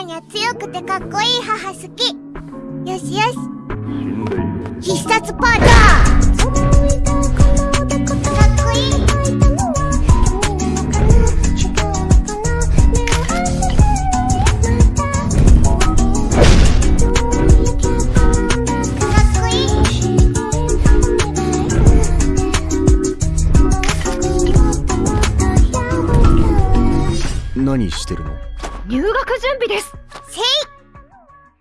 ーニャ強くてかっこいい母好き。よしよし。必殺パンダ何してるの？入学準備です。せい